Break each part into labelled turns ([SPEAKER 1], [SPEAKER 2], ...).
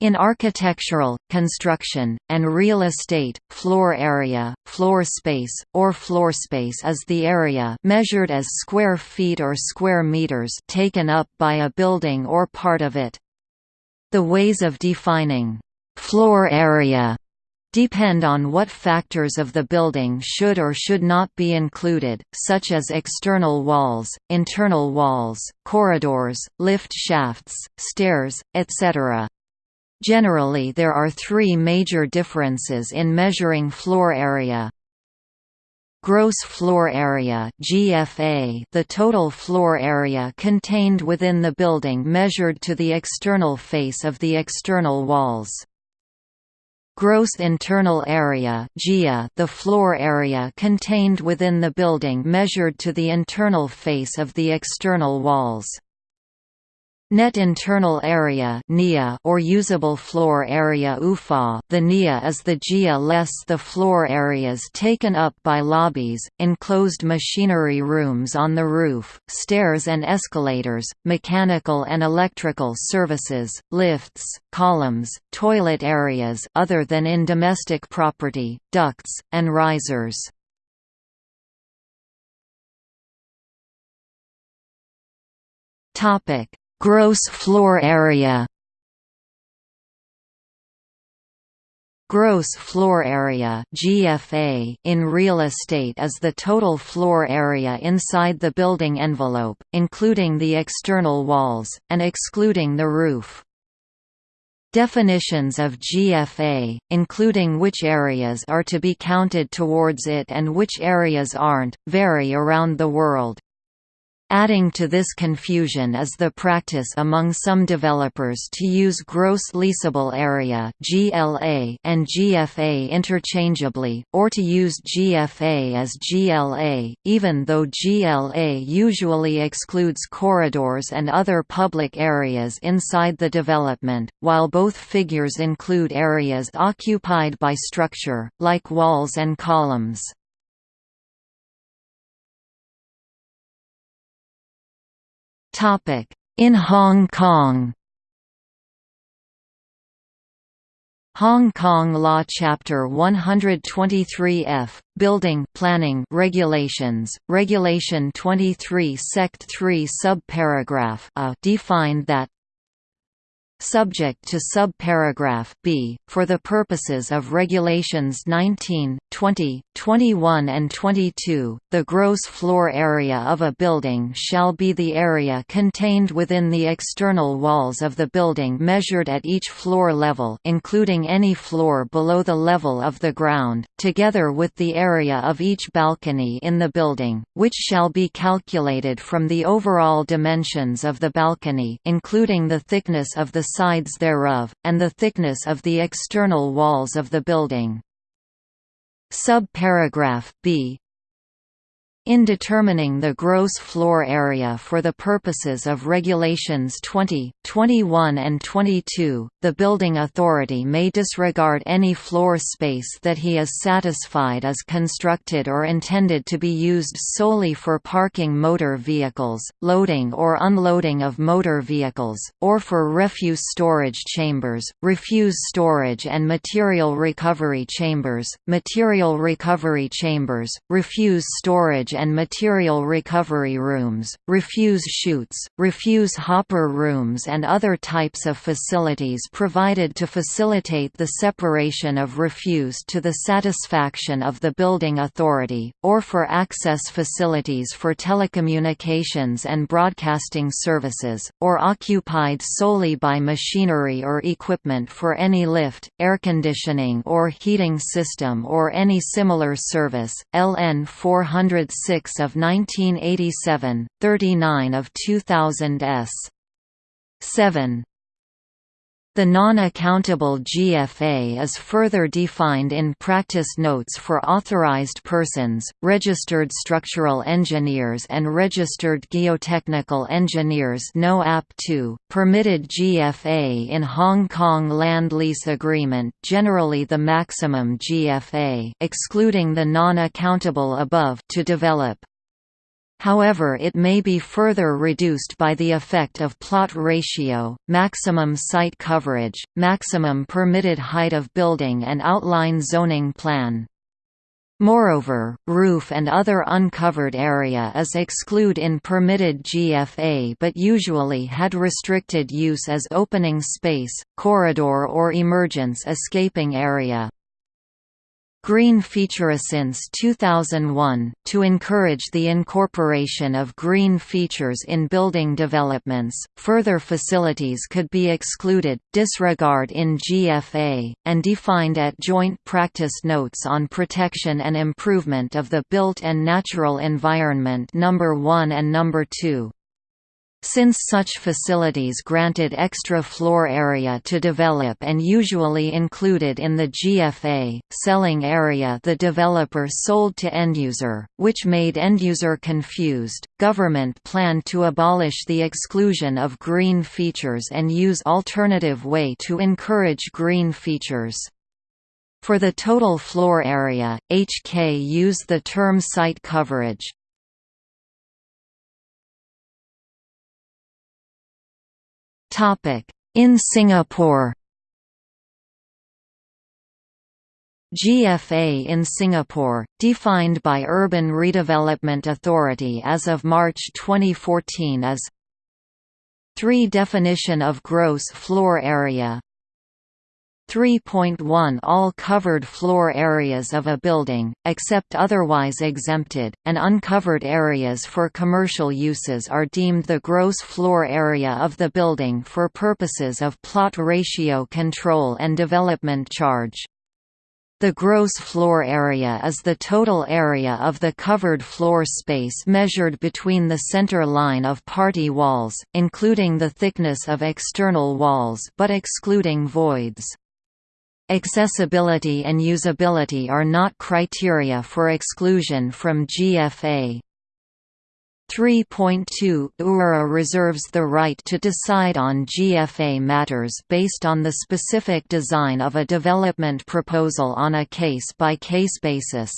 [SPEAKER 1] In architectural, construction, and real estate, floor area, floor space, or floor space is the area measured as square feet or square meters taken up by a building or part of it. The ways of defining floor area depend on what factors of the building should or should not be included, such as external walls, internal walls, corridors, lift shafts, stairs, etc. Generally there are three major differences in measuring floor area. Gross floor area GFA the total floor area contained within the building measured to the external face of the external walls. Gross internal area GIA the floor area contained within the building measured to the internal face of the external walls. Net internal area or usable floor area UFA the NIA is the GIA less the floor areas taken up by lobbies, enclosed machinery rooms on the roof, stairs and escalators, mechanical and electrical services, lifts, columns, toilet areas other than in domestic property, ducts, and risers. Topic Gross floor area Gross floor area (GFA) in real estate is the total floor area inside the building envelope, including the external walls and excluding the roof. Definitions of GFA, including which areas are to be counted towards it and which areas aren't, vary around the world. Adding to this confusion is the practice among some developers to use gross leasable area and GFA interchangeably, or to use GFA as GLA, even though GLA usually excludes corridors and other public areas inside the development, while both figures include areas occupied by structure, like walls and columns. In Hong Kong. Hong Kong Law Chapter 123F, Building Planning Regulations, Regulation 23 Sect 3 Subparagraph A defined that subject to subparagraph b, for the purposes of Regulations 19, 20, 21 and 22, the gross floor area of a building shall be the area contained within the external walls of the building measured at each floor level including any floor below the level of the ground, together with the area of each balcony in the building, which shall be calculated from the overall dimensions of the balcony including the thickness of the sides thereof, and the thickness of the external walls of the building. Subparagraph b in determining the gross floor area for the purposes of Regulations 20, 21 and 22, the building authority may disregard any floor space that he is satisfied is constructed or intended to be used solely for parking motor vehicles, loading or unloading of motor vehicles, or for refuse storage chambers, refuse storage and material recovery chambers, material recovery chambers, refuse storage and material recovery rooms, refuse chutes, refuse hopper rooms and other types of facilities provided to facilitate the separation of refuse to the satisfaction of the building authority, or for access facilities for telecommunications and broadcasting services, or occupied solely by machinery or equipment for any lift, air conditioning or heating system or any similar service. LN 406 6 of 1987, 39 of 2000 s. 7. The non-accountable GFA is further defined in practice notes for authorized persons, registered structural engineers and registered geotechnical engineers. No app 2, permitted GFA in Hong Kong Land Lease Agreement generally the maximum GFA excluding the non-accountable above to develop However it may be further reduced by the effect of plot ratio, maximum site coverage, maximum permitted height of building and outline zoning plan. Moreover, roof and other uncovered area is exclude in permitted GFA but usually had restricted use as opening space, corridor or emergence escaping area. Green feature since 2001, to encourage the incorporation of green features in building developments, further facilities could be excluded, disregard in GFA, and defined at Joint Practice Notes on Protection and Improvement of the Built and Natural Environment No. 1 and No. 2. Since such facilities granted extra floor area to develop and usually included in the GFA, selling area the developer sold to end-user, which made end-user confused, government planned to abolish the exclusion of green features and use alternative way to encourage green features. For the total floor area, HK used the term site coverage, In Singapore. GFA in Singapore, defined by Urban Redevelopment Authority as of March 2014 as 3 Definition of gross floor area 3.1 All covered floor areas of a building, except otherwise exempted, and uncovered areas for commercial uses are deemed the gross floor area of the building for purposes of plot ratio control and development charge. The gross floor area is the total area of the covered floor space measured between the center line of party walls, including the thickness of external walls but excluding voids. Accessibility and usability are not criteria for exclusion from GFA. 3.2 URA reserves the right to decide on GFA matters based on the specific design of a development proposal on a case-by-case -case basis.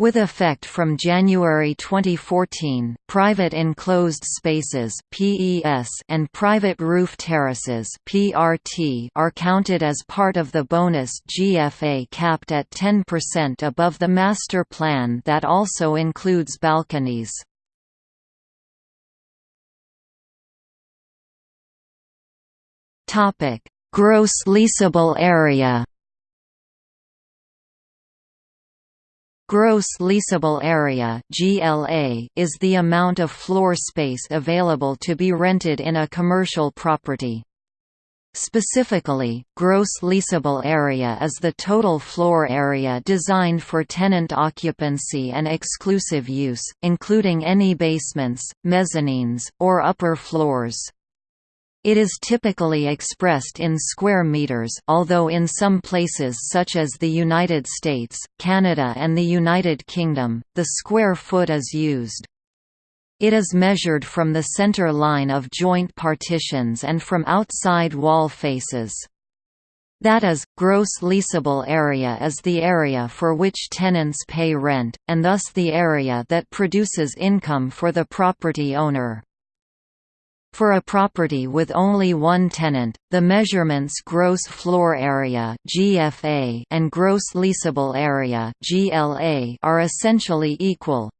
[SPEAKER 1] With effect from January 2014, private enclosed spaces (PES) and private roof terraces (PRT) are counted as part of the bonus GFA capped at 10% above the master plan that also includes balconies. Topic: Gross leasable area. Gross leasable area (GLA) is the amount of floor space available to be rented in a commercial property. Specifically, gross leasable area is the total floor area designed for tenant occupancy and exclusive use, including any basements, mezzanines, or upper floors. It is typically expressed in square meters although in some places such as the United States, Canada and the United Kingdom, the square foot is used. It is measured from the center line of joint partitions and from outside wall faces. That is, gross leasable area is the area for which tenants pay rent, and thus the area that produces income for the property owner. For a property with only one tenant, the measurements gross floor area (GFA) and gross leasable area (GLA) are essentially equal.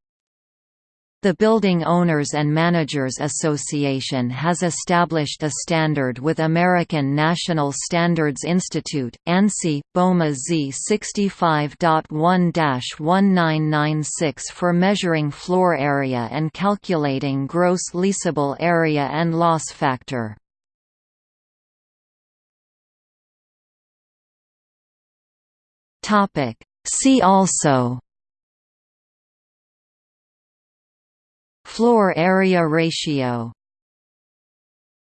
[SPEAKER 1] The Building Owners and Managers Association has established a standard with American National Standards Institute, ANSI, BOMA Z 65.1-1996 for measuring floor area and calculating gross leasable area and loss factor. See also Floor area ratio